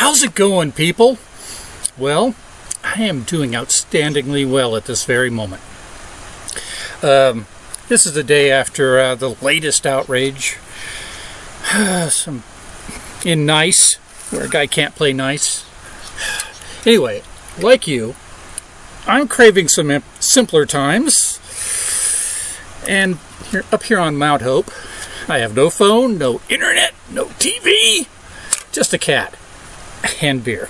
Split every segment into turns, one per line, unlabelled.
How's it going, people? Well, I am doing outstandingly well at this very moment. Um, this is the day after uh, the latest outrage. Some in Nice, where a guy can't play nice. Anyway, like you, I'm craving some simpler times. And here, up here on Mount Hope, I have no phone, no internet, no TV, just a cat and beer.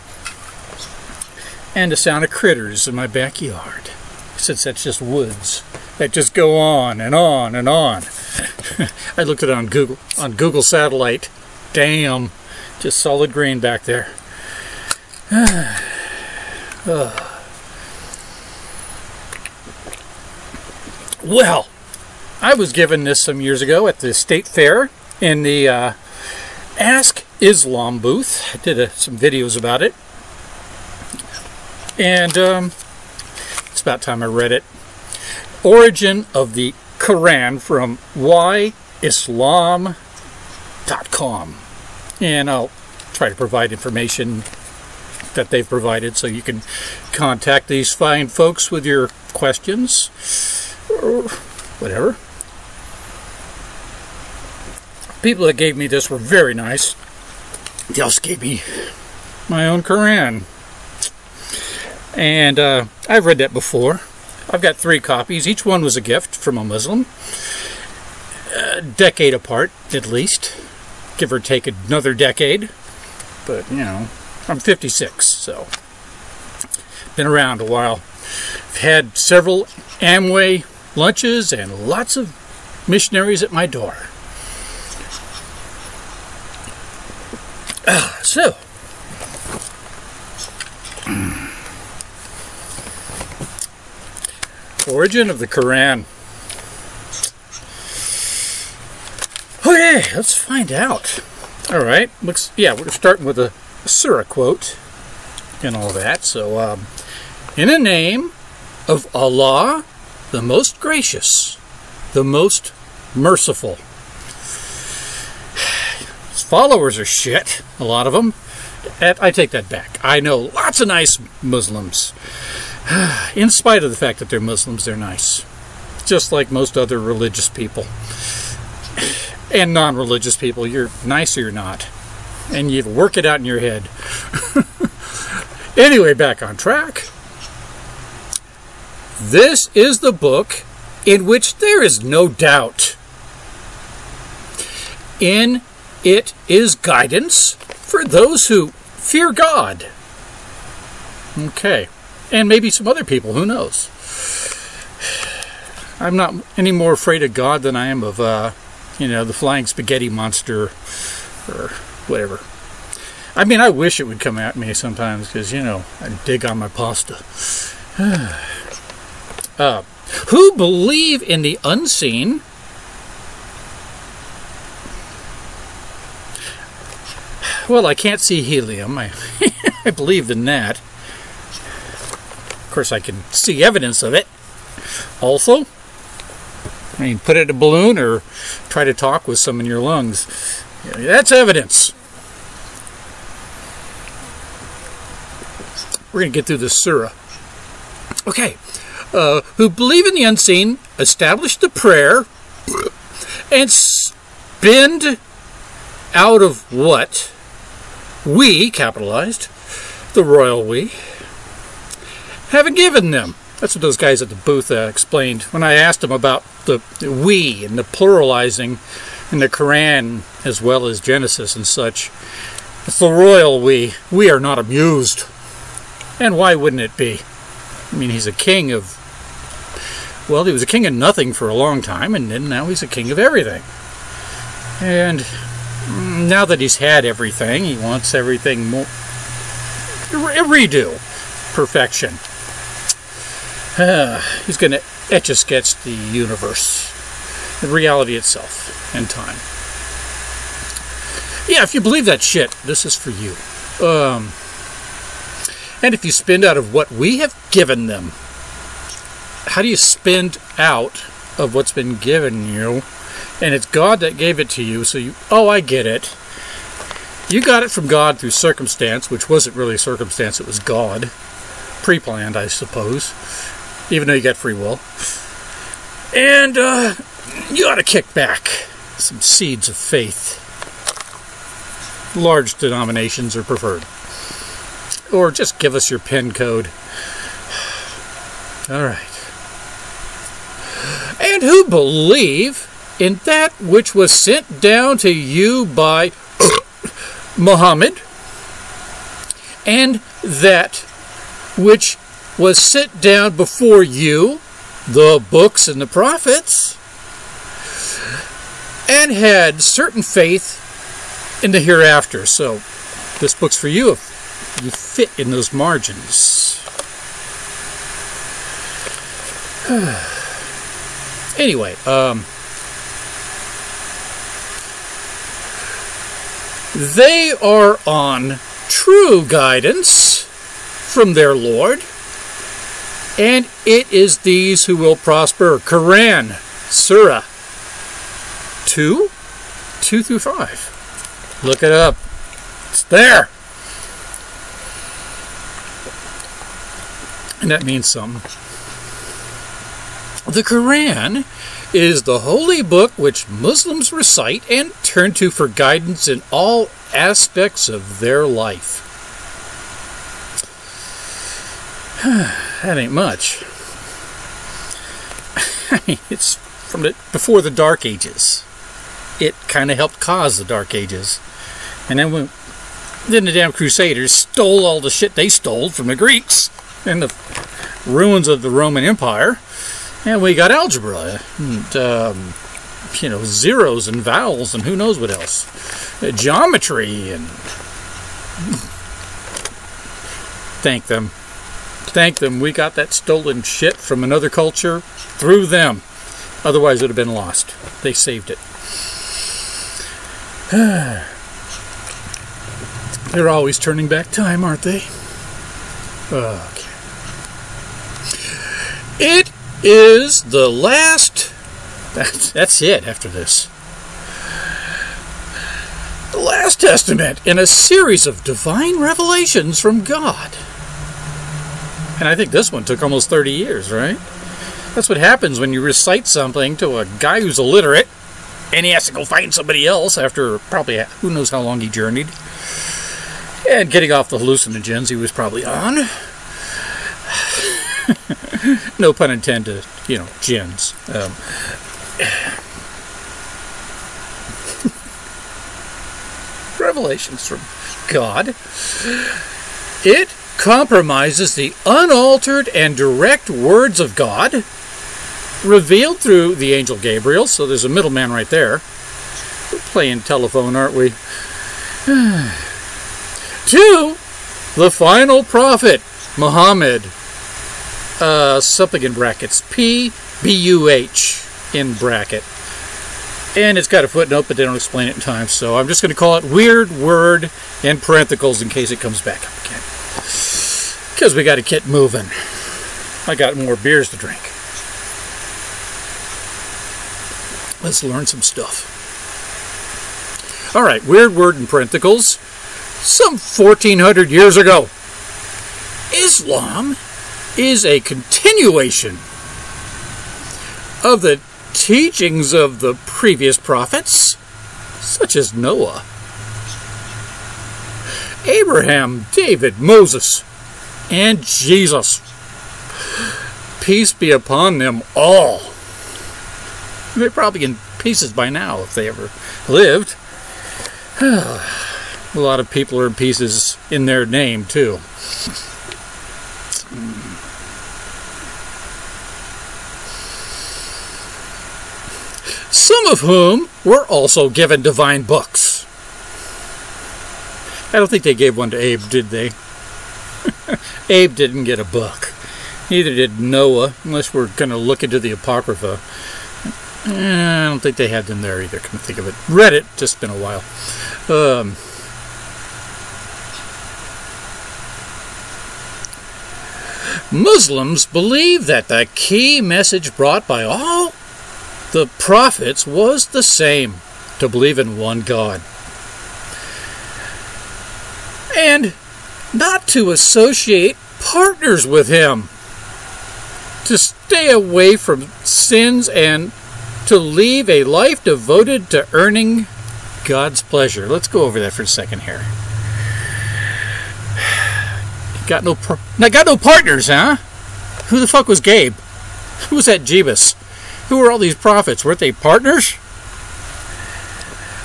And the sound of critters in my backyard, since that's just woods that just go on and on and on. I looked at it on Google on Google Satellite. Damn, just solid green back there. well, I was given this some years ago at the state fair in the uh, Ask Islam booth. I did a, some videos about it. And um, it's about time I read it. Origin of the Quran from whyislam.com. And I'll try to provide information that they've provided so you can contact these fine folks with your questions or whatever. People that gave me this were very nice. They also gave me my own Quran. And uh, I've read that before. I've got three copies. Each one was a gift from a Muslim. A decade apart, at least. Give or take another decade. But, you know, I'm 56, so been around a while. I've had several Amway lunches and lots of missionaries at my door. so, origin of the Quran. Okay, let's find out. All right, looks yeah, we're starting with a, surah quote and all that. So, um, in the name of Allah, the most gracious, the most merciful. His followers are shit, a lot of them. I take that back. I know lots of nice Muslims. In spite of the fact that they're Muslims, they're nice. Just like most other religious people. And non religious people, you're nice or you're not. And you work it out in your head. anyway, back on track. This is the book in which there is no doubt. In it is guidance for those who fear God. Okay. And maybe some other people, who knows? I'm not any more afraid of God than I am of, uh, you know, the flying spaghetti monster or whatever. I mean, I wish it would come at me sometimes because, you know, I dig on my pasta. uh, who believe in the unseen Well, I can't see helium. I, I believe in that. Of course, I can see evidence of it. Also, I mean, put it in a balloon or try to talk with some in your lungs. That's evidence. We're going to get through this surah. Okay. Uh, who believe in the unseen, establish the prayer, and spend out of what? We, capitalized, the royal we, haven't given them. That's what those guys at the booth uh, explained when I asked them about the we and the pluralizing in the Quran as well as Genesis and such. It's the royal we. We are not amused. And why wouldn't it be? I mean, he's a king of. Well, he was a king of nothing for a long time, and then now he's a king of everything. And now that he's had everything, he wants everything more redo perfection. Uh, he's going to etch a sketch the universe, the reality itself, and time. Yeah, if you believe that shit, this is for you. Um, and if you spend out of what we have given them, how do you spend out of what's been given you? And it's God that gave it to you. So you, oh, I get it. You got it from God through circumstance, which wasn't really circumstance, it was God. Pre planned, I suppose, even though you got free will. And uh, you ought to kick back some seeds of faith. Large denominations are preferred. Or just give us your PIN code. All right. And who believe in that which was sent down to you by Muhammad, and that which was sent down before you, the books and the prophets, and had certain faith in the hereafter. So, this book's for you if you fit in those margins. anyway, um, they are on true guidance from their Lord, and it is these who will prosper. Quran, Surah 2, 2 through 5. Look it up. It's there. And that means something. The Quran is the holy book which Muslims recite and turn to for guidance in all aspects of their life. that ain't much. it's from the, before the Dark Ages. It kind of helped cause the Dark Ages. And then when then the damn Crusaders stole all the shit they stole from the Greeks and the ruins of the Roman Empire and we got algebra, and, um, you know, zeros and vowels and who knows what else. Uh, geometry and. Thank them. Thank them. We got that stolen shit from another culture through them. Otherwise, it would have been lost. They saved it. They're always turning back time, aren't they? Okay. It is the last. That's, that's it after this. The last testament in a series of divine revelations from God. And I think this one took almost 30 years, right? That's what happens when you recite something to a guy who's illiterate and he has to go find somebody else after probably who knows how long he journeyed. And getting off the hallucinogens he was probably on. No pun intended, you know, gins. Um, revelations from God. It compromises the unaltered and direct words of God revealed through the angel Gabriel. So there's a middleman right there. We're playing telephone, aren't we? to the final prophet, Muhammad, uh, something in brackets. P B U H in bracket. And it's got a footnote, but they don't explain it in time, so I'm just going to call it Weird Word in parentheses in case it comes back up again. Because we got to get moving. I got more beers to drink. Let's learn some stuff. All right, Weird Word in parentheses. Some 1400 years ago, Islam is a continuation of the teachings of the previous prophets, such as Noah, Abraham, David, Moses, and Jesus. Peace be upon them all. They're probably in pieces by now if they ever lived. A lot of people are in pieces in their name, too. some of whom were also given divine books. I don't think they gave one to Abe, did they? Abe didn't get a book. Neither did Noah, unless we're going to look into the Apocrypha. Eh, I don't think they had them there either, come to think of it. Read it, just been a while. Um, Muslims believe that the key message brought by all the prophets was the same to believe in one God. and not to associate partners with him, to stay away from sins and to leave a life devoted to earning God's pleasure. Let's go over that for a second here. Got no, got no partners, huh? Who the fuck was Gabe? Who was that Jebus? Who were all these prophets? Weren't they partners?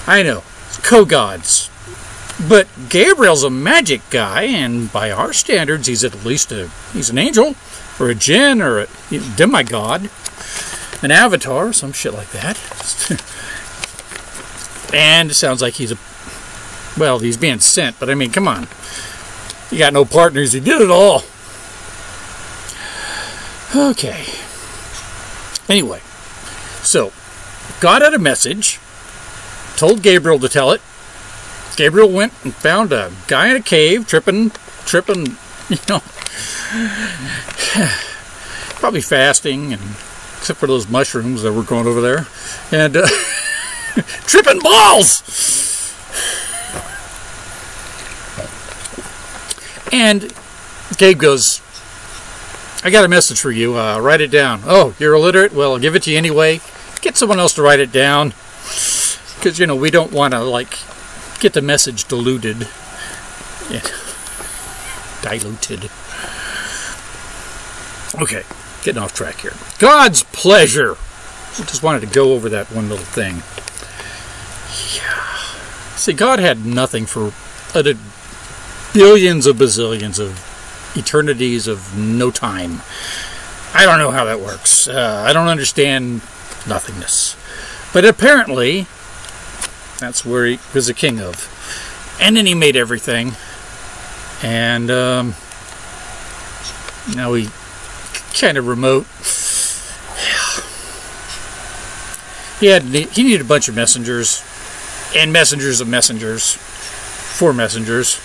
I know, co-gods. But Gabriel's a magic guy, and by our standards, he's at least a he's an angel, or a jinn, or a demigod, an avatar, or some shit like that. and it sounds like he's a well, he's being sent, but I mean, come on. He got no partners. He did it all. Okay. Anyway, so God had a message, told Gabriel to tell it. Gabriel went and found a guy in a cave, tripping, tripping, you know, probably fasting, and except for those mushrooms that were growing over there, and uh, tripping balls. And Gabe goes, I got a message for you. Uh, write it down. Oh, you're illiterate? Well, I'll give it to you anyway. Get someone else to write it down. Because, you know, we don't want to, like, get the message diluted. Yeah. Diluted. Okay, getting off track here. God's pleasure. I just wanted to go over that one little thing. Yeah. See, God had nothing for billions of bazillions of eternities of no time. I don't know how that works. Uh, I don't understand nothingness. But apparently, that's where he was a king of. And then he made everything. And um, now he kind of remote. He had he needed a bunch of messengers and messengers of messengers, four messengers.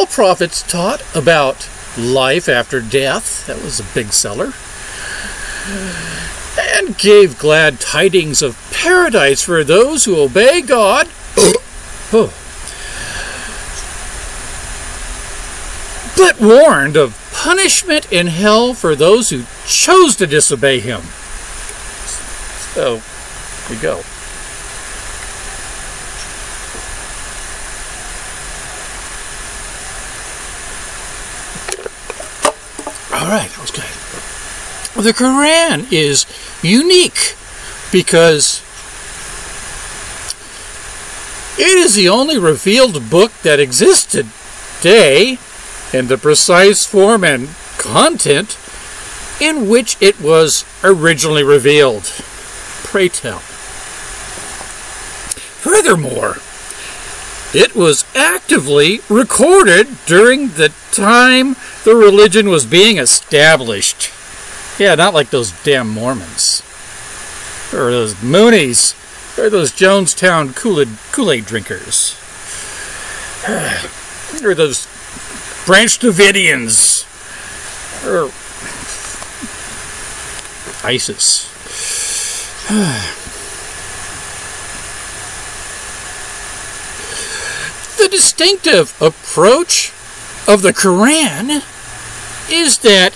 All prophets taught about life after death. That was a big seller. And gave glad tidings of paradise for those who obey God. oh. But warned of punishment in hell for those who chose to disobey him. So, we go. All right, that was good. The Quran is unique because it is the only revealed book that exists today in the precise form and content in which it was originally revealed. Pray tell. Furthermore, it was actively recorded during the time the religion was being established. Yeah, not like those damn Mormons. Or those Moonies. Or those Jonestown Kool-Aid, drinkers. or those Branch Davidians. Or ISIS. the distinctive approach of the Quran is that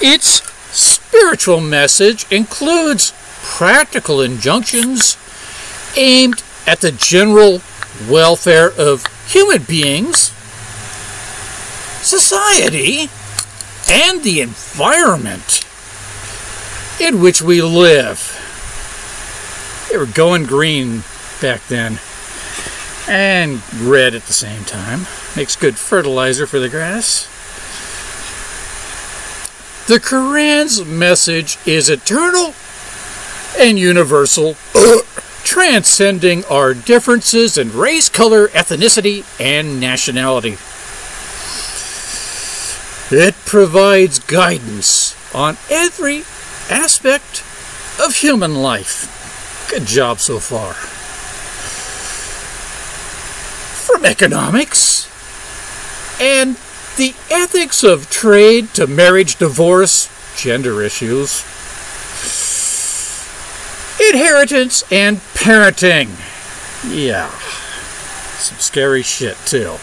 its spiritual message includes practical injunctions aimed at the general welfare of human beings, society, and the environment in which we live. They were going green back then and red at the same time. Makes good fertilizer for the grass. The Quran's message is eternal and universal, transcending our differences in race, color, ethnicity, and nationality. It provides guidance on every aspect of human life. Good job so far. From economics and the ethics of trade to marriage, divorce, gender issues, inheritance, and parenting. Yeah, some scary shit, too.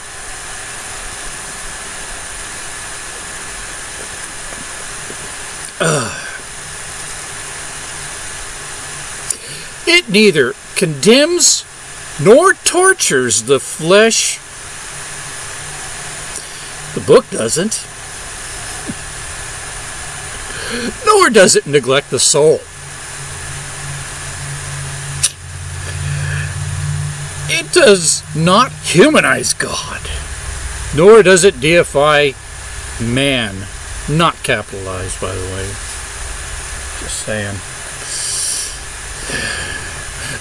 Ugh. It neither condemns nor tortures the flesh. The book doesn't. Nor does it neglect the soul. It does not humanize God, nor does it deify man. Not capitalized, by the way. Just saying.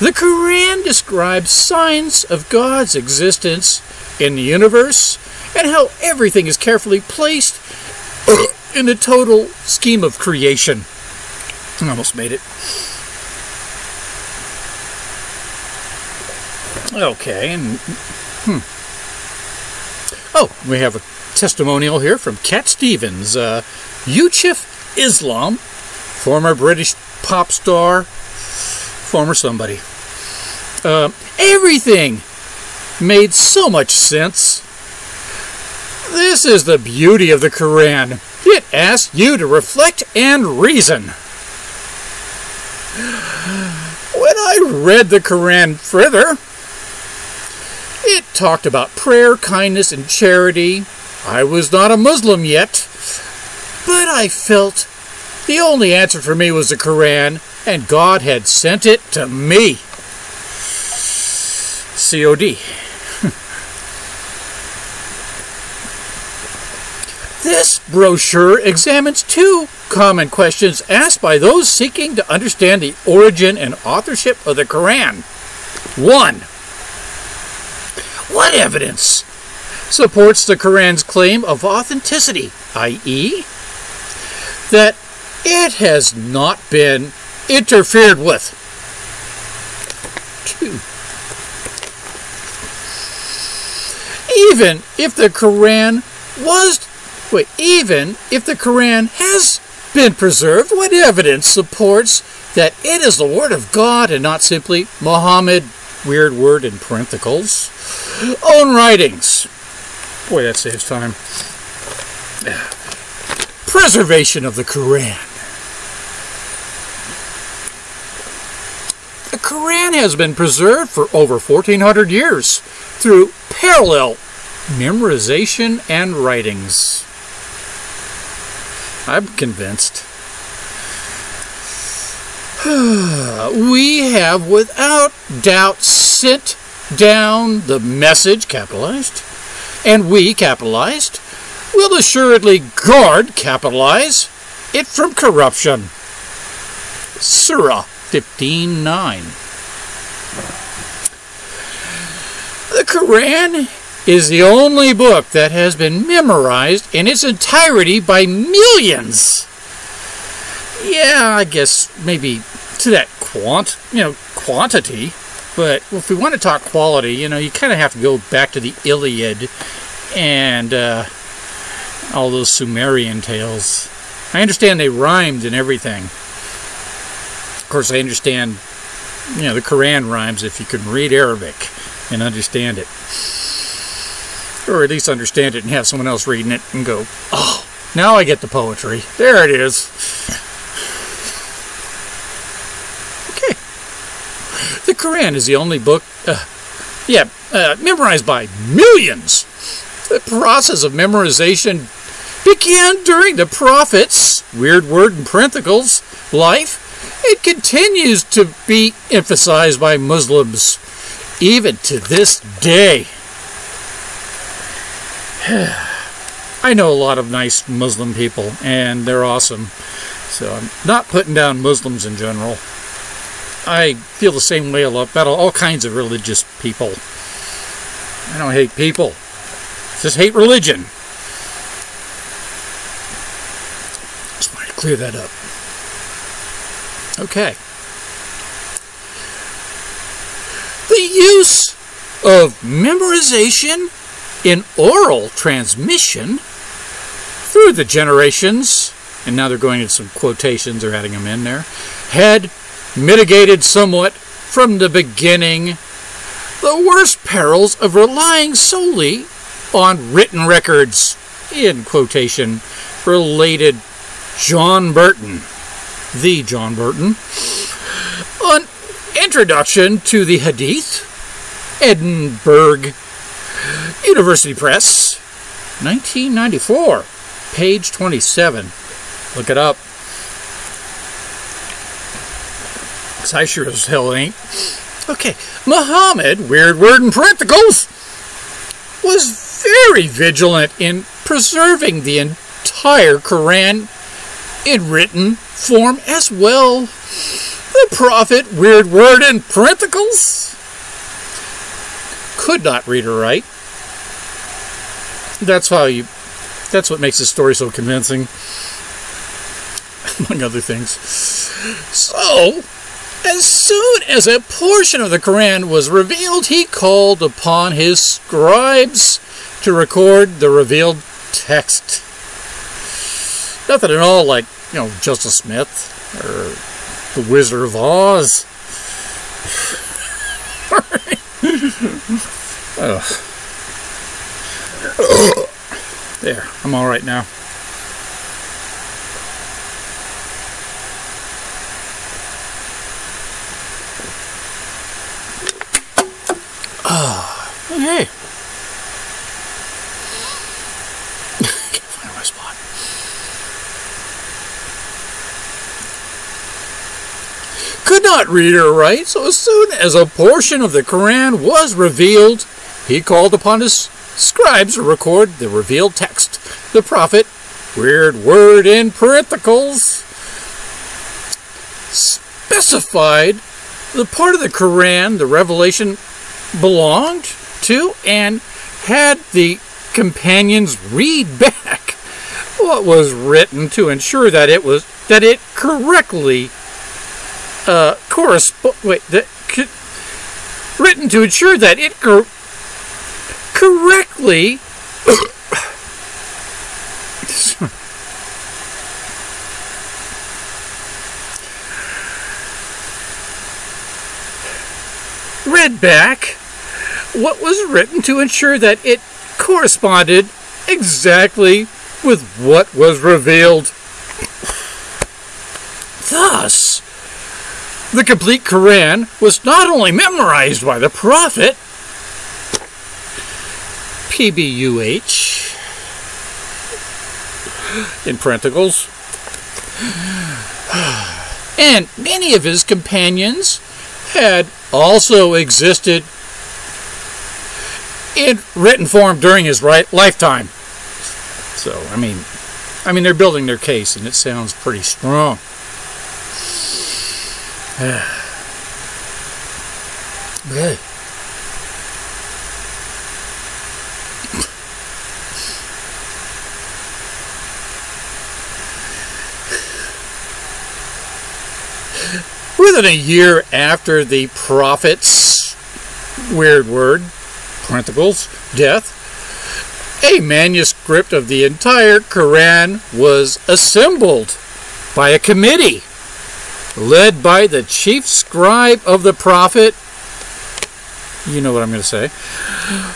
The Quran describes signs of God's existence in the universe and how everything is carefully placed in the total scheme of creation. I almost made it. Okay, and hmm. Oh, we have a testimonial here from Cat Stevens, uh, Yusuf Islam, former British pop star, former somebody. Uh, everything made so much sense. This is the beauty of the Quran. It asks you to reflect and reason. When I read the Quran further, it talked about prayer, kindness, and charity. I was not a Muslim yet, but I felt the only answer for me was the Quran, and God had sent it to me. COD. this brochure examines two common questions asked by those seeking to understand the origin and authorship of the Quran. One, what evidence supports the Quran's claim of authenticity, i.e., that it has not been interfered with? Even if the Quran was, wait, even if the Quran has been preserved, what evidence supports that it is the Word of God and not simply Muhammad, weird word in parentheticals, own writings? Boy, that saves time. Preservation of the Quran. The Quran has been preserved for over 1400 years through parallel memorization and writings. I'm convinced. we have without doubt sent down the message, capitalized, and we, capitalized, will assuredly guard, capitalize, it from corruption. Surah 15.9 The Quran is the only book that has been memorized in its entirety by millions. Yeah, I guess maybe to that quant, you know, quantity. But if we want to talk quality, you know, you kind of have to go back to the Iliad and uh, all those Sumerian tales. I understand they rhymed and everything. Course, I understand, you know, the Quran rhymes if you can read Arabic and understand it. Or at least understand it and have someone else reading it and go, oh, now I get the poetry. There it is. Okay. The Quran is the only book, uh, yeah, uh, memorized by millions. The process of memorization began during the Prophet's, weird word in parentheticals, life. It continues to be emphasized by Muslims even to this day. I know a lot of nice Muslim people, and they're awesome. So I'm not putting down Muslims in general. I feel the same way about all kinds of religious people. I don't hate people. I just hate religion. Just want to clear that up. Okay. The use of memorization in oral transmission through the generations, and now they're going into some quotations, they're adding them in there, had mitigated somewhat from the beginning the worst perils of relying solely on written records, in quotation, related John Burton, the John Burton, an Introduction to the Hadith, Edinburgh University Press, 1994, page 27. Look it up. I sure as hell ain't. Okay, Muhammad, weird word in parentheses, was very vigilant in preserving the entire Quran in written form as well. The Prophet, weird word in parentheses, could not read or write. That's how you, that's what makes the story so convincing, among other things. So, as soon as a portion of the Quran was revealed, he called upon his scribes to record the revealed text. Nothing at all like, you know, Joseph Smith or the Wizard of Oz. there, I'm all right now. Ah, okay. Can't find my spot. Could not read or write, so as soon as a portion of the Quran was revealed, he called upon his scribes to record the revealed text. The Prophet, weird word in parentheses, specified the part of the Quran the revelation belonged to and had the companions read back what was written to ensure that it was that it correctly uh, correspond wait that written to ensure that it cor- correctly read back what was written to ensure that it corresponded exactly with what was revealed. Thus, the complete Quran was not only memorized by the Prophet, PBUH, in parentheses, and many of his companions had also existed in written form during his right lifetime. So, I mean, I mean, they're building their case, and it sounds pretty strong. Within a year after the prophet's weird word parentheses, death, a manuscript of the entire Quran was assembled by a committee led by the chief scribe of the prophet, you know what I'm going to say,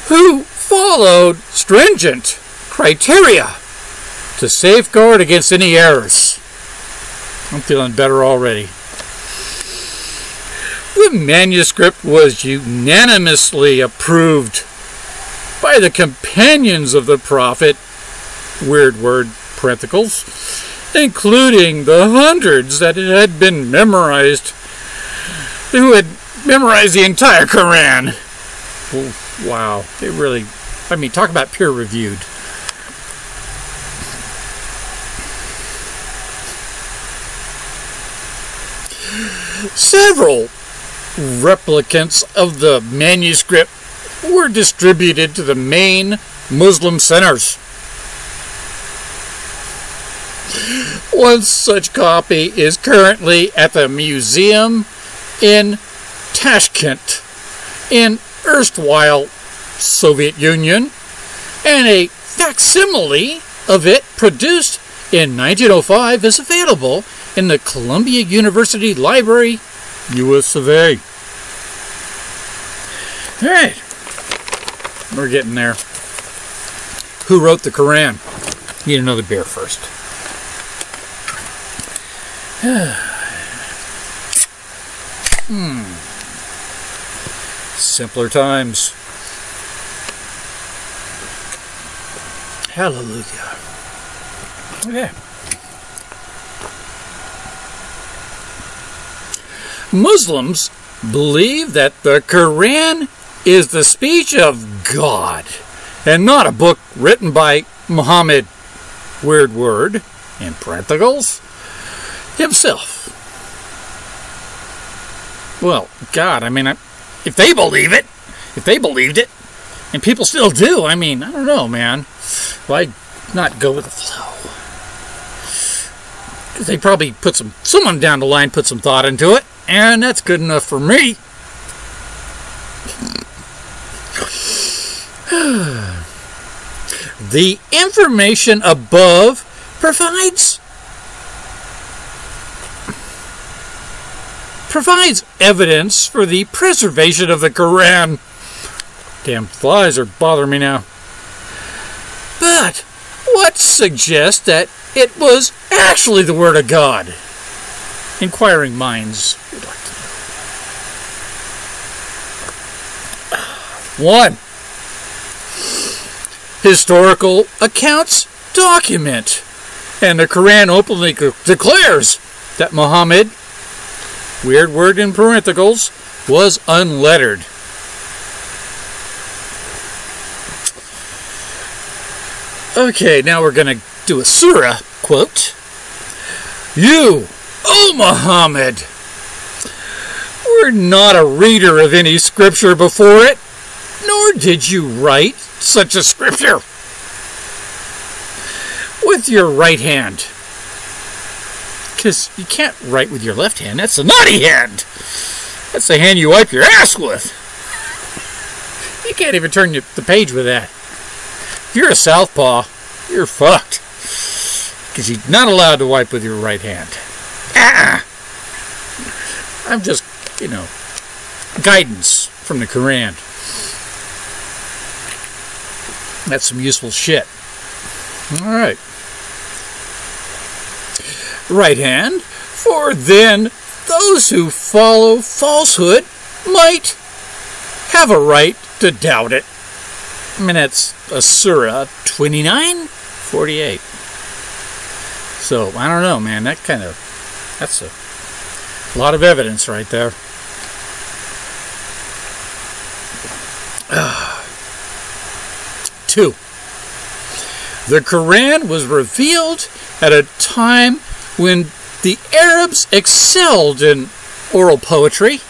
who followed stringent criteria to safeguard against any errors. I'm feeling better already. The manuscript was unanimously approved by the companions of the prophet, weird word, parentheses, including the hundreds that had been memorized, who had memorized the entire Quran. Wow, it really, I mean, talk about peer reviewed. Several replicants of the manuscript were distributed to the main Muslim centers. One such copy is currently at the museum in Tashkent in erstwhile Soviet Union, and a facsimile of it produced in 1905 is available in the Columbia University Library, US of A. All right, we're getting there. Who wrote the Koran? Need another beer first. Hmm. Simpler times. Hallelujah. Okay. Muslims believe that the Quran is the speech of God and not a book written by Muhammad, weird word, in parentheticals, himself. Well, God, I mean, if they believe it, if they believed it, and people still do, I mean, I don't know, man. Why not go with the flow? They probably put some, someone down the line put some thought into it, and that's good enough for me. the information above provides provides evidence for the preservation of the Quran. Damn flies are bothering me now. But what suggests that it was actually the Word of God? Inquiring minds would like to know. One. Historical accounts document, and the Quran openly declares that Muhammad weird word in parentheses, was unlettered. Okay, now we're going to do a surah quote. You, O Muhammad, were not a reader of any scripture before it, nor did you write such a scripture with your right hand because you can't write with your left hand. That's a naughty hand. That's the hand you wipe your ass with. You can't even turn the page with that. If you're a southpaw, you're fucked. Because you're not allowed to wipe with your right hand. Ah! I'm just, you know, guidance from the Koran. That's some useful shit. All right right hand, for then those who follow falsehood might have a right to doubt it. I mean, that's a Surah 29, 48. So, I don't know, man. That kind of, that's a lot of evidence right there. Two. The Quran was revealed at a time when the Arabs excelled in oral poetry.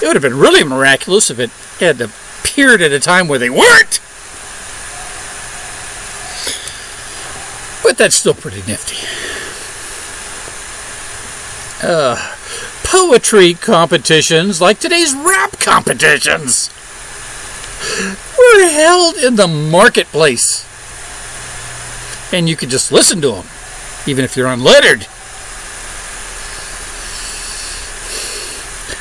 It would have been really miraculous if it had appeared at a time where they weren't. But that's still pretty nifty. Uh, poetry competitions, like today's rap competitions, were held in the marketplace. And you could just listen to them even if you're unlettered.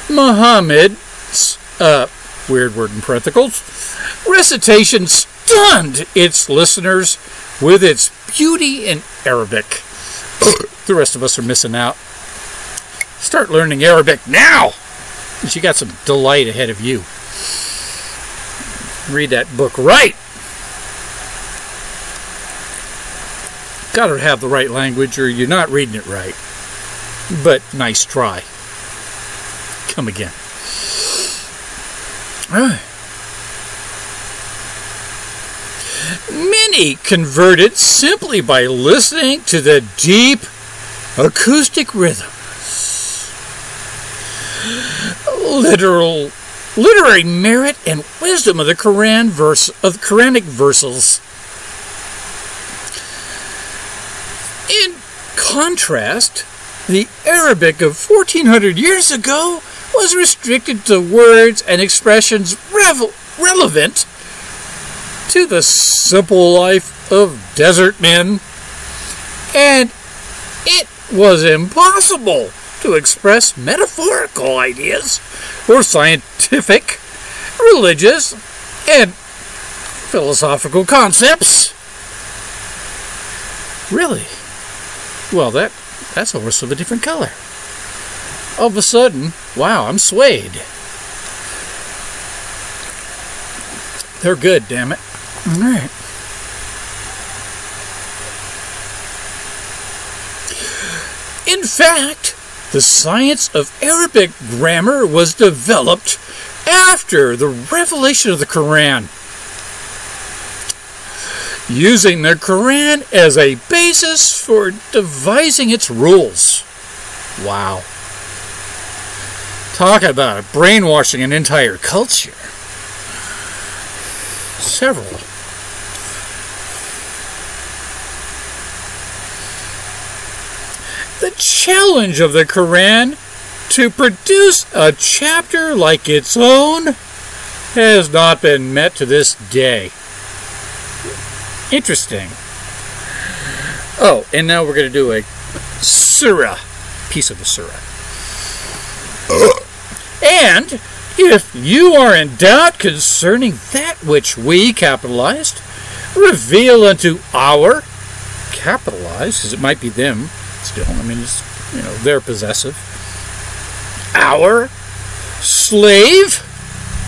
Muhammad's, uh, weird word in parentheticals, recitation stunned its listeners with its beauty in Arabic. the rest of us are missing out. Start learning Arabic now! You got some delight ahead of you. Read that book right. Got to have the right language or you're not reading it right. But nice try. Come again. Many converted simply by listening to the deep acoustic rhythms. Literal literary merit and wisdom of the Quran verse of Quranic verses In contrast, the Arabic of 1400 years ago was restricted to words and expressions revel- relevant to the simple life of desert men, and it was impossible to express metaphorical ideas or scientific, religious, and philosophical concepts. Really? Well, that that's a horse of a different color. All of a sudden, wow, I'm swayed. They're good, damn it. All right. In fact, the science of Arabic grammar was developed after the revelation of the Quran. Using the Quran as a basis for devising its rules. Wow. Talk about brainwashing an entire culture. Several. The challenge of the Quran to produce a chapter like its own has not been met to this day. Interesting. Oh, and now we're going to do a surah, piece of the surah. And if you are in doubt concerning that which we capitalized, reveal unto our capitalized, because it might be them still. I mean, it's you know they're possessive. Our slave,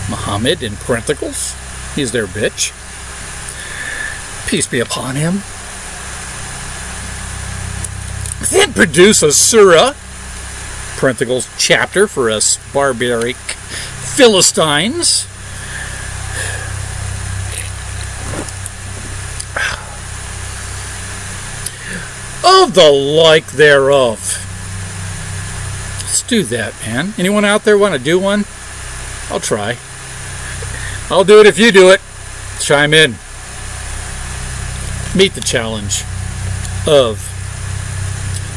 Muhammad in parentheses, he's their bitch. Peace be upon him. Then produce a surah parentheticals chapter for us barbaric Philistines. Of the like thereof. Let's do that, man. Anyone out there want to do one? I'll try. I'll do it if you do it. Chime in. Meet the challenge of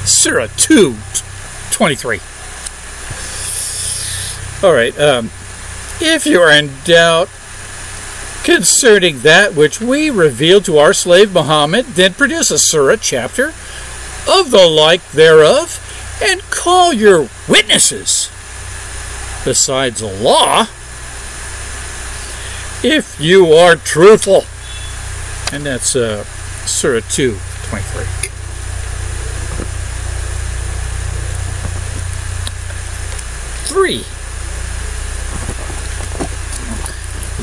Surah 2 23. All right. Um, if you are in doubt concerning that which we revealed to our slave Muhammad, then produce a surah chapter of the like thereof, and call your witnesses besides Allah if you are truthful. And that's uh, Surah 2 23. Three.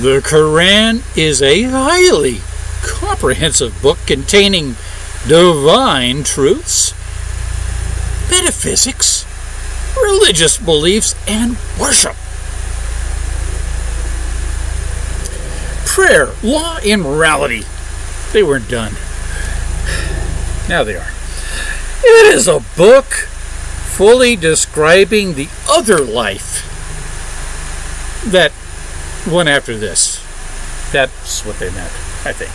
The Quran is a highly comprehensive book containing divine truths, metaphysics, religious beliefs, and worship. Prayer, law, and morality. They weren't done. Now they are. It is a book fully describing the other life that went after this. That's what they meant, I think.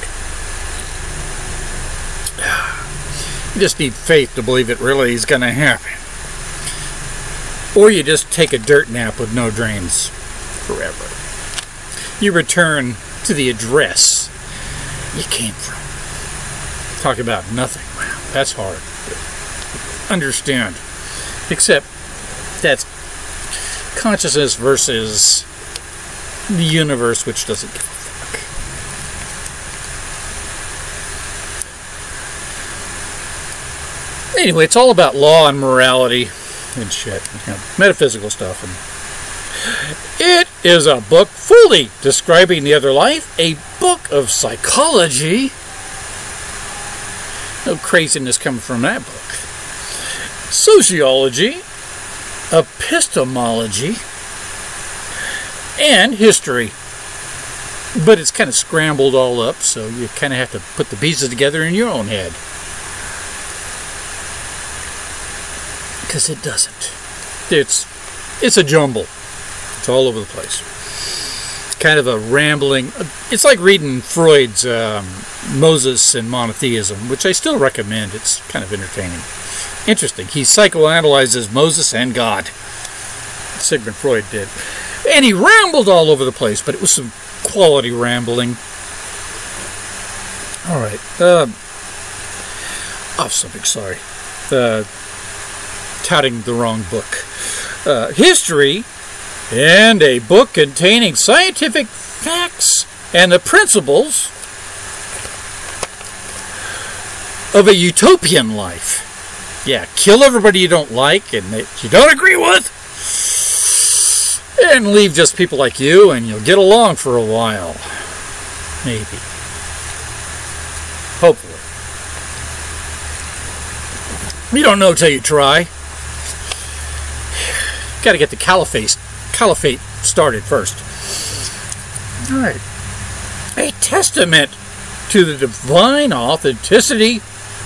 You just need faith to believe it really is going to happen. Or you just take a dirt nap with no dreams forever. You return to the address you came from. Talk about nothing. That's hard. Understand. Except that's consciousness versus the universe, which doesn't give a fuck. Anyway, it's all about law and morality and shit, you know, metaphysical stuff. And it is a book fully describing the other life, a book of psychology. No craziness coming from that book. Sociology, epistemology, and history. But it's kind of scrambled all up, so you kind of have to put the pieces together in your own head. Because it doesn't. It's it's a jumble. It's all over the place. Kind of a rambling. It's like reading Freud's um, Moses and Monotheism, which I still recommend. It's kind of entertaining. Interesting. He psychoanalyzes Moses and God. Sigmund Freud did. And he rambled all over the place, but it was some quality rambling. All right. Uh, off subject, sorry. Uh, touting the wrong book. Uh, history and a book containing scientific facts and the principles of a utopian life. Yeah, kill everybody you don't like and that you don't agree with, and leave just people like you, and you'll get along for a while. Maybe. Hopefully. You don't know till you try. Got to get the caliphate, caliphate started first. All right. A testament to the divine authenticity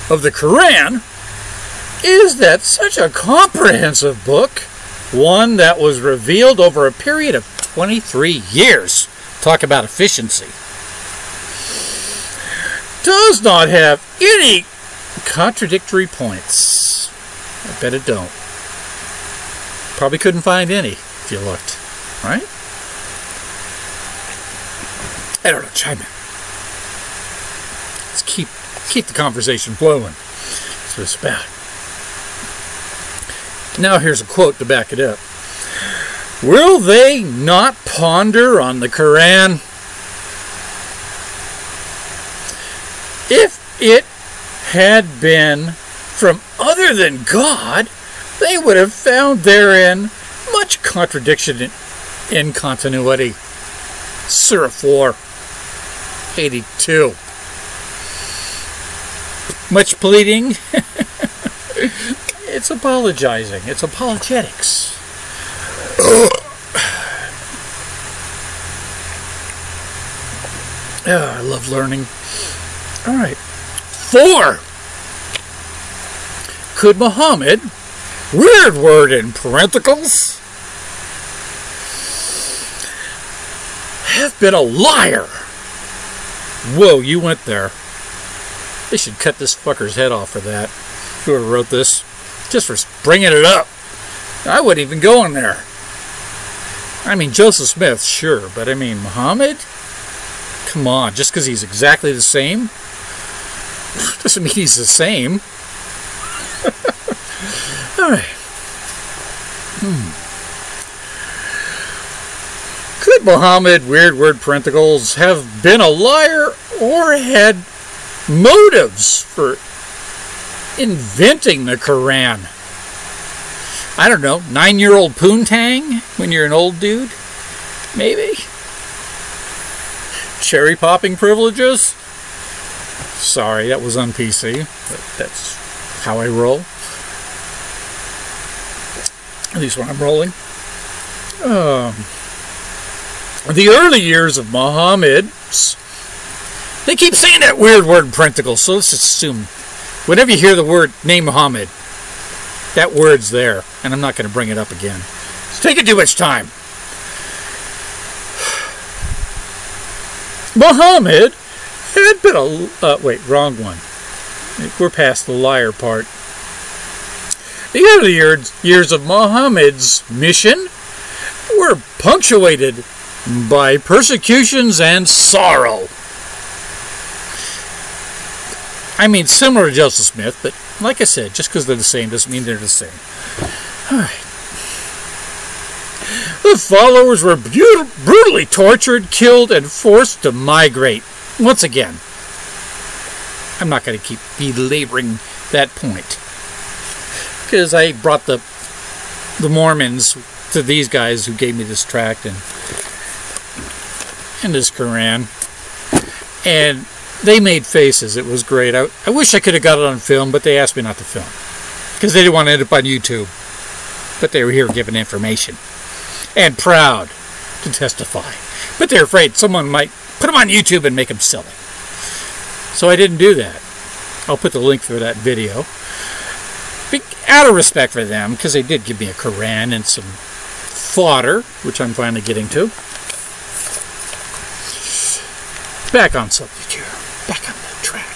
of the Quran is that such a comprehensive book, one that was revealed over a period of 23 years, talk about efficiency, does not have any contradictory points. I bet it don't. Probably couldn't find any you looked, right? I don't know, chime in. Let's keep keep the conversation flowing. That's what it's about. Now here's a quote to back it up. Will they not ponder on the Quran? If it had been from other than God, they would have found therein much contradiction in, in continuity. Surah 4, 82. Much pleading. it's apologizing. It's apologetics. oh, I love learning. All right. Four. Could Muhammad, weird word in parentheticals, have been a liar? Whoa, you went there. They should cut this fucker's head off for that. Whoever wrote this, just for bringing it up. I wouldn't even go in there. I mean, Joseph Smith, sure, but I mean, Muhammad? Come on, just because he's exactly the same doesn't mean he's the same. All right. Hmm. Could Muhammad, weird word parenticles, have been a liar or had motives for inventing the Quran? I don't know, nine year old poontang when you're an old dude? Maybe? Cherry popping privileges? Sorry, that was on PC, but that's how I roll. At least when I'm rolling. Um, the early years of Muhammad's. They keep saying that weird word in parenticles, so let's assume whenever you hear the word name Muhammad, that word's there, and I'm not going to bring it up again. It's taking too much time. Muhammad had been a. Uh, wait, wrong one. We're past the liar part. The early years, years of Muhammad's mission were punctuated by persecutions and sorrow. I mean, similar to Joseph Smith, but like I said, just because they're the same doesn't mean they're the same. All right. The followers were brutally tortured, killed, and forced to migrate. Once again, I'm not going to keep belaboring that point because I brought the the Mormons to these guys who gave me this tract and and this Quran, and they made faces. It was great. I, I wish I could have got it on film, but they asked me not to film because they didn't want to end up on YouTube. But they were here giving information and proud to testify. But they're afraid someone might put them on YouTube and make them silly. So I didn't do that. I'll put the link for that video. Out of respect for them, because they did give me a Quran and some fodder, which I'm finally getting to. Back on subject here. Back on the track.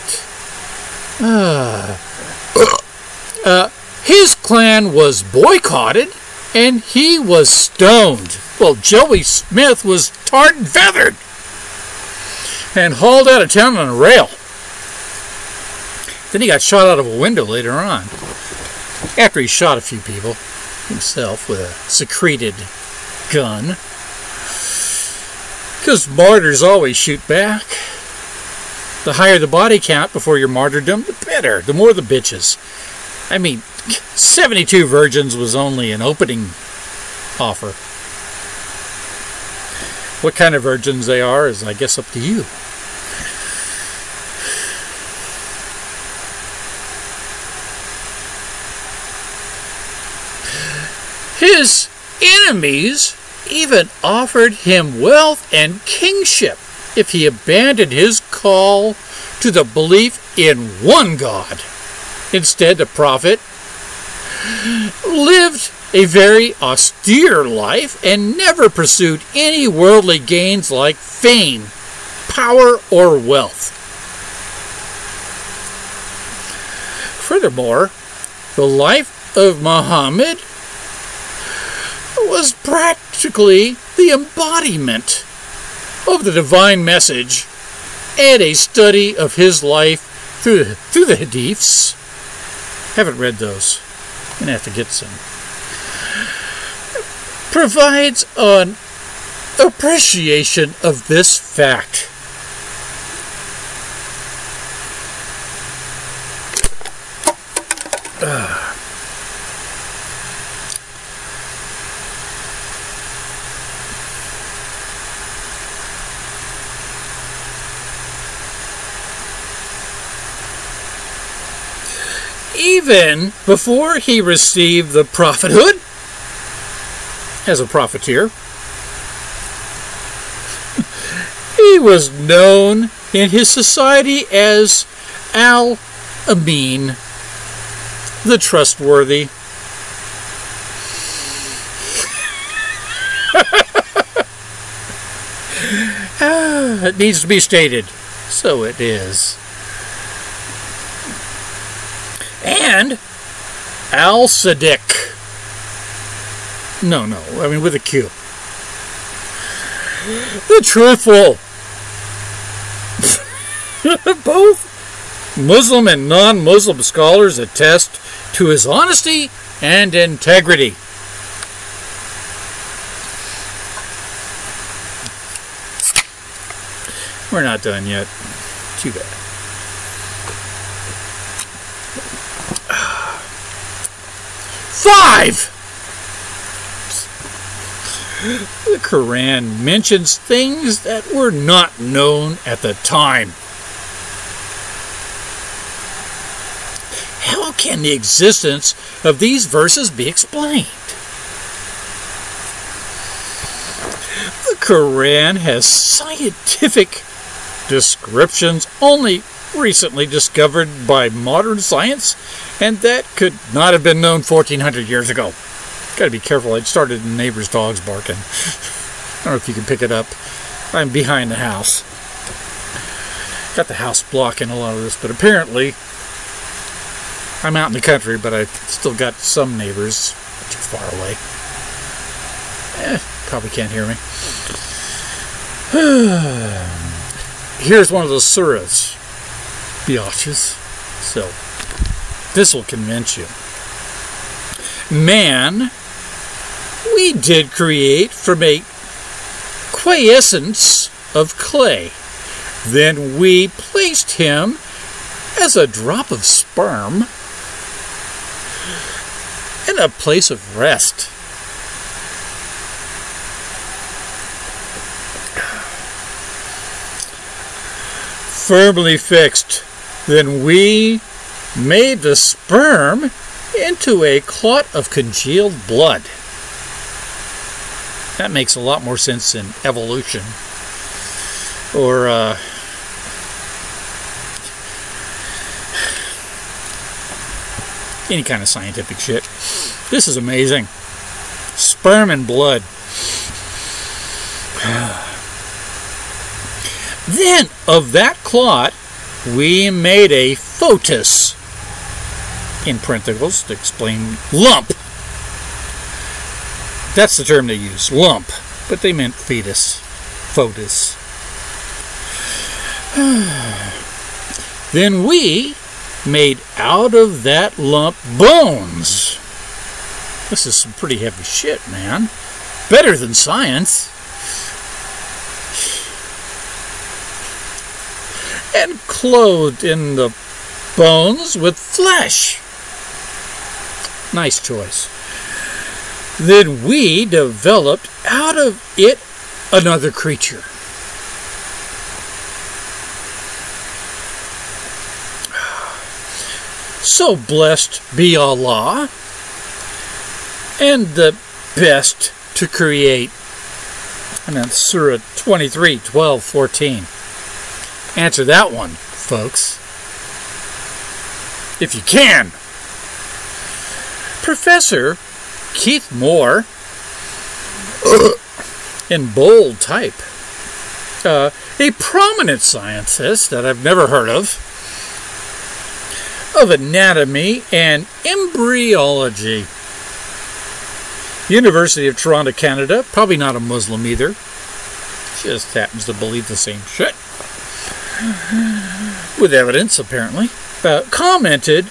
Uh, uh, his clan was boycotted and he was stoned. Well, Joey Smith was tarred and feathered and hauled out of town on a rail. Then he got shot out of a window later on, after he shot a few people himself with a secreted gun. Because martyrs always shoot back. The higher the body count before your martyrdom, the better. The more the bitches. I mean, 72 virgins was only an opening offer. What kind of virgins they are is, I guess, up to you. His enemies even offered him wealth and kingship if he abandoned his call to the belief in one God. Instead, the prophet lived a very austere life and never pursued any worldly gains like fame, power, or wealth. Furthermore, the life of Muhammad was practically the embodiment of the divine message and a study of his life through the, through the hadiths. Haven't read those. Gonna have to get some. Provides an appreciation of this fact. Uh. Even before he received the prophethood as a profiteer. he was known in his society as Al Amin, the trustworthy. Ah, it needs to be stated. So it is. And Al Sadiq. No, no, I mean with a Q. The truthful. Both Muslim and non Muslim scholars attest to his honesty and integrity. We're not done yet. Too bad. Five! The Quran mentions things that were not known at the time. How can the existence of these verses be explained? The Quran has scientific descriptions only recently discovered by modern science, and that could not have been known 1400 years ago. Gotta be careful, I started the neighbor's dogs barking. I don't know if you can pick it up. I'm behind the house. Got the house blocking a lot of this, but apparently I'm out in the country, but I still got some neighbors too far away. Eh, probably can't hear me. Here's one of those surahs biatches. So, this will convince you. Man, we did create from a quiescence of clay. Then we placed him as a drop of sperm in a place of rest. Firmly fixed then we made the sperm into a clot of congealed blood. That makes a lot more sense than evolution or uh, any kind of scientific shit. This is amazing. Sperm and blood. then, of that clot, we made a foetus, in parentheses, to explain lump. That's the term they use, lump, but they meant fetus, foetus. then we made out of that lump bones. This is some pretty heavy shit, man. Better than science. And clothed in the bones with flesh. Nice choice. Then we developed out of it another creature. So blessed be Allah and the best to create. And that's Surah 23, 12, 14. Answer that one, folks. If you can. Professor Keith Moore, in bold type, uh, a prominent scientist that I've never heard of, of anatomy and embryology. University of Toronto, Canada, probably not a Muslim either, just happens to believe the same shit. With evidence, apparently. Uh, commented,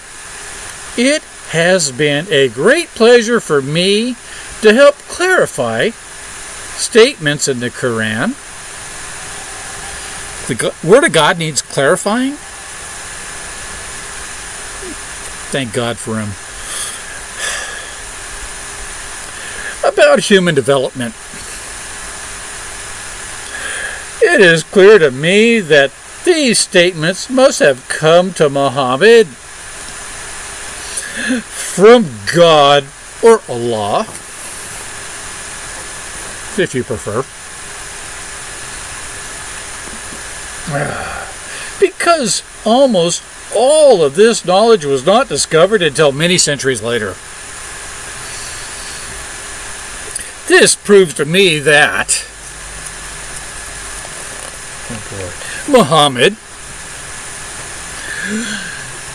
It has been a great pleasure for me to help clarify statements in the Quran. The Word of God needs clarifying. Thank God for him. About human development. It is clear to me that these statements must have come to Muhammad from God or Allah, if you prefer. Because almost all of this knowledge was not discovered until many centuries later. This proves to me that oh Muhammad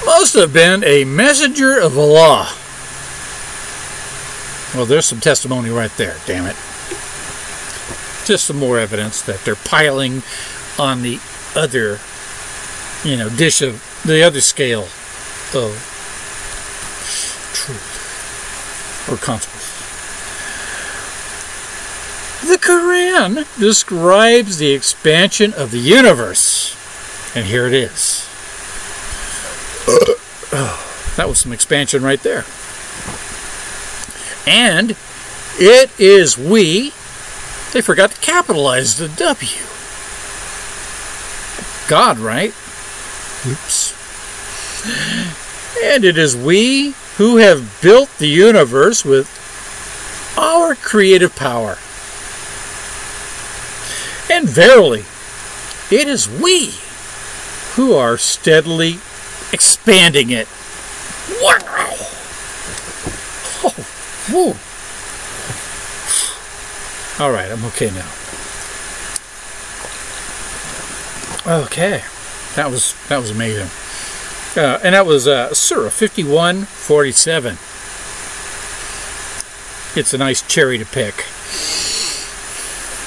must have been a messenger of Allah. Well, there's some testimony right there, damn it. Just some more evidence that they're piling on the other, you know, dish of the other scale of truth or consequence. The Quran describes the expansion of the universe. And here it is. that was some expansion right there. And it is we. They forgot to capitalize the W. God, right? Oops. And it is we who have built the universe with our creative power. And verily, it is we who are steadily expanding it. Wow! Oh. All right, I'm okay now. Okay, that was that was amazing, uh, and that was uh, Surah 51:47. It's a nice cherry to pick.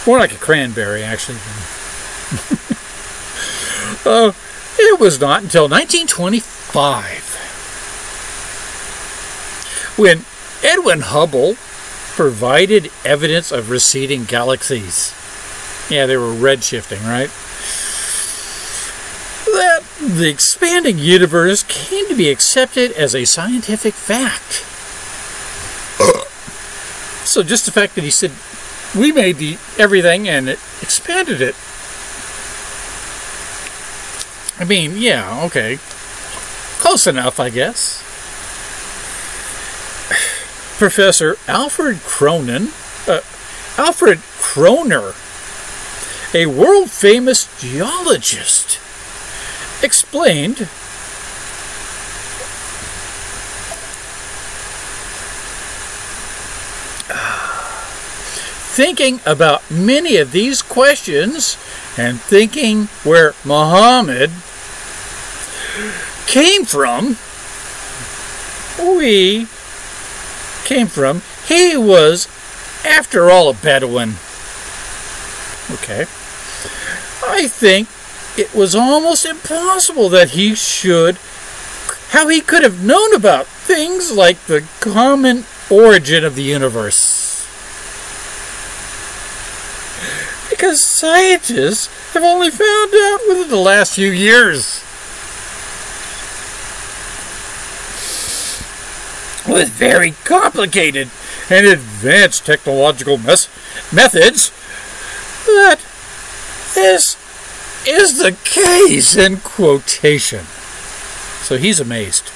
More like a cranberry, actually. uh, it was not until 1925 when Edwin Hubble provided evidence of receding galaxies. Yeah, they were redshifting, right? That the expanding universe came to be accepted as a scientific fact. so just the fact that he said we made the everything and it expanded it. I mean, yeah, okay. Close enough, I guess. Professor Alfred Cronin, uh, Alfred Kroner, a world famous geologist, explained thinking about many of these questions and thinking where Muhammad came from, we came from, he was after all, a Bedouin. Okay. I think it was almost impossible that he should, how he could have known about things like the common origin of the universe. Because scientists have only found out within the last few years. With very complicated and advanced technological methods, that this is the case in quotation. So he's amazed.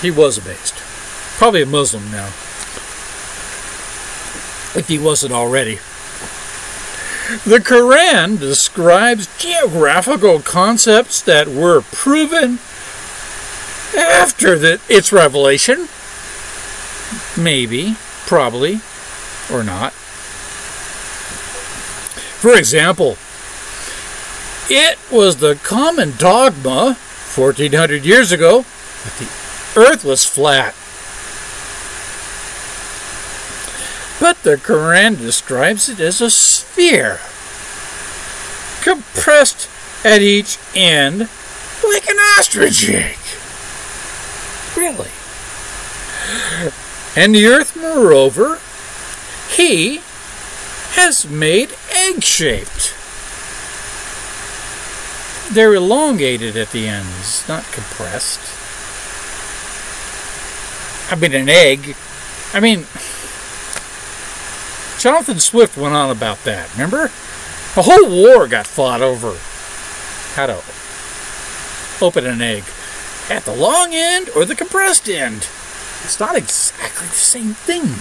He was amazed. Probably a Muslim now. If he wasn't already. The Quran describes geographical concepts that were proven after the, its revelation. Maybe, probably, or not. For example, it was the common dogma 1400 years ago that the earth was flat. But the Quran describes it as a sphere, compressed at each end like an ostrich egg. Really? And the earth, moreover, he has made egg shaped. They're elongated at the ends, not compressed. I mean, an egg. I mean, Jonathan Swift went on about that, remember? A whole war got fought over how to open an egg. At the long end or the compressed end. It's not exactly the same thing.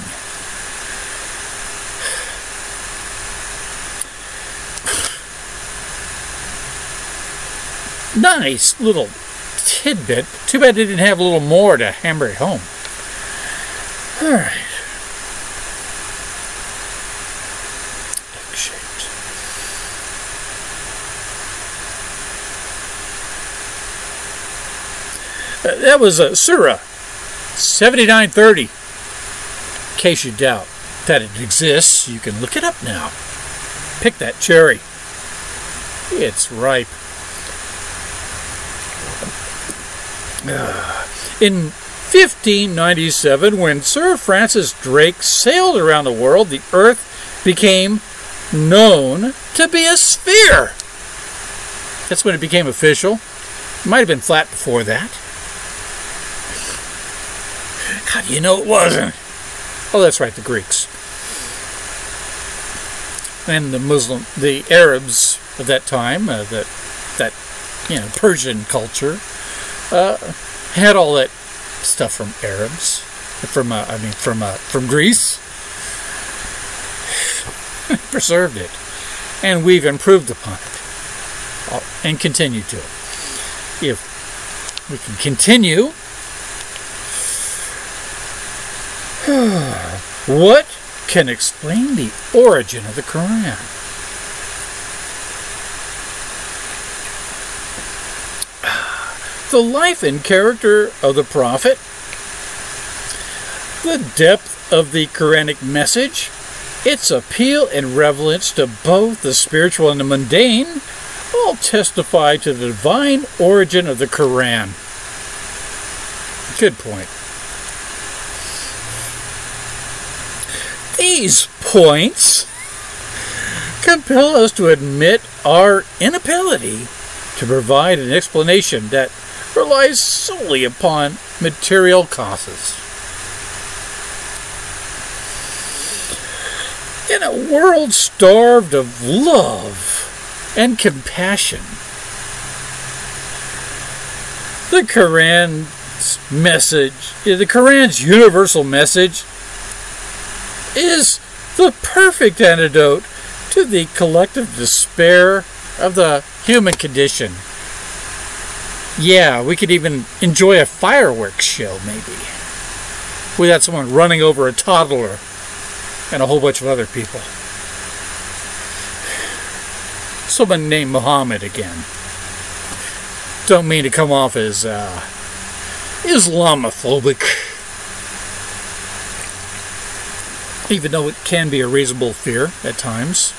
nice little tidbit. Too bad they didn't have a little more to hammer it home. All right. Uh, that was a Surah 7930. In case you doubt that it exists, you can look it up now. Pick that cherry. It's ripe. In 1597, when Sir Francis Drake sailed around the world, the Earth became known to be a sphere. That's when it became official. It might have been flat before that. How do you know it wasn't? Oh, that's right, the Greeks. And the Muslim, the Arabs of that time, uh, that, that, you know, Persian culture, uh, had all that stuff from Arabs, from uh, I mean from uh, from Greece, preserved it, and we've improved upon it, uh, and continue to. If we can continue, Hmm. what can explain the origin of the Quran? the life and character of the prophet, the depth of the Quranic message, its appeal and relevance to both the spiritual and the mundane, all testify to the divine origin of the Quran. Good point. These points compel us to admit our inability to provide an explanation that relies solely upon material causes. In a world starved of love and compassion, the Quran's message, the Quran's universal message, is the perfect antidote to the collective despair of the human condition. Yeah, we could even enjoy a fireworks show, maybe. Without someone running over a toddler and a whole bunch of other people. Someone named Muhammad again. Don't mean to come off as uh, Islamophobic. Even though it can be a reasonable fear at times.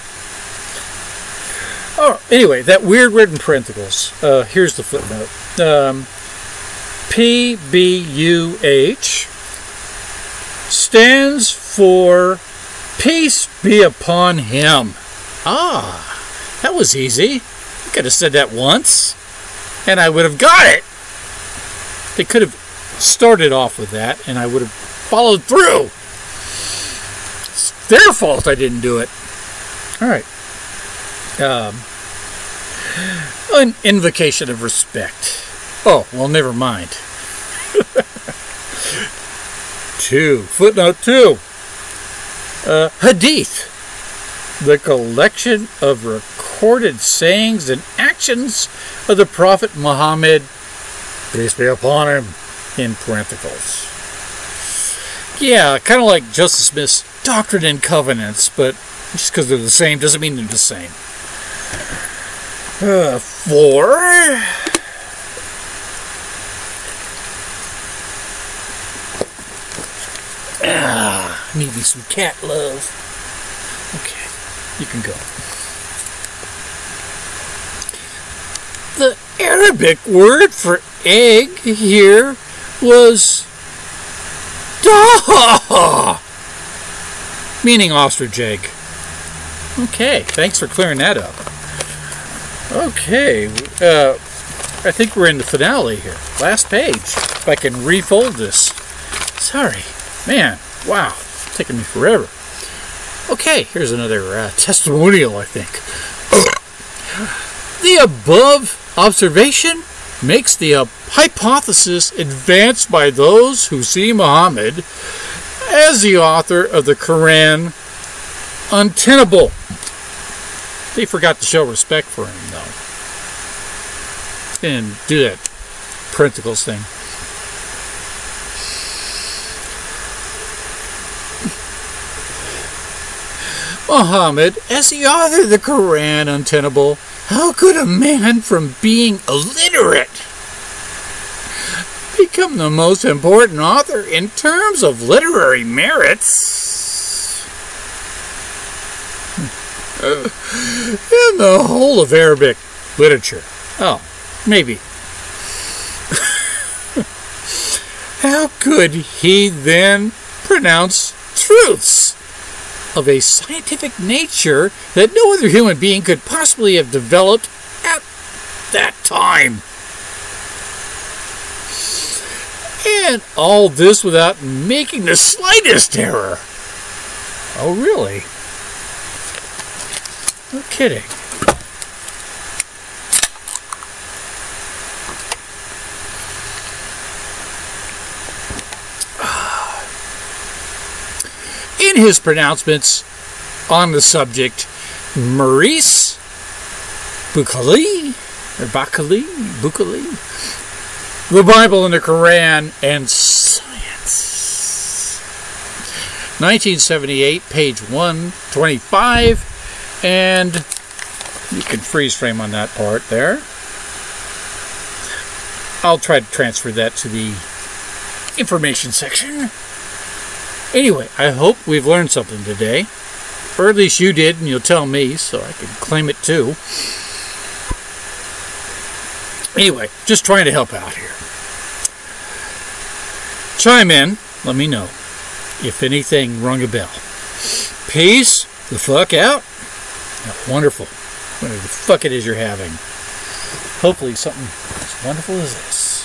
Oh, anyway, that weird in parentheses. Uh, here's the footnote. Um, PBUH stands for Peace be upon him. Ah, that was easy. I could have said that once, and I would have got it. They could have started off with that, and I would have followed through. Their fault I didn't do it. All right. Um, an invocation of respect. Oh, well, never mind. two. Footnote two. Uh, hadith. The collection of recorded sayings and actions of the Prophet Muhammad, peace be upon him, in parentheses. Yeah, kind of like Joseph Smith's Doctrine and Covenants, but just because they're the same doesn't mean they're the same. Uh, four. Ah, need me some cat love. Okay, you can go. The Arabic word for egg here was dah, meaning ostrich egg. Okay, thanks for clearing that up. Okay, uh, I think we're in the finale here. Last page. If I can refold this. Sorry. Man, wow. It's taking me forever. Okay, here's another uh, testimonial, I think. the above observation makes the uh, hypothesis advanced by those who see Muhammad as the author of the Quran untenable. They forgot to show respect for him, though. And do that principles thing. Muhammad, as the author of the Quran untenable, how could a man from being illiterate the most important author in terms of literary merits? Hmm. in the whole of Arabic literature. Oh, maybe. How could he then pronounce truths of a scientific nature that no other human being could possibly have developed at that time? And all this without making the slightest error. Oh, really? No kidding. In his pronouncements on the subject, Maurice Buchalli, or Buchalli, the Bible and the Quran and science. 1978, page 125 and you can freeze frame on that part there. I'll try to transfer that to the information section. Anyway, I hope we've learned something today. Or at least you did, and you'll tell me so I can claim it too. Anyway, just trying to help out here. Chime in, let me know if anything rung a bell. Peace the fuck out. Wonderful. Whatever the fuck it is you're having. Hopefully something as wonderful as this.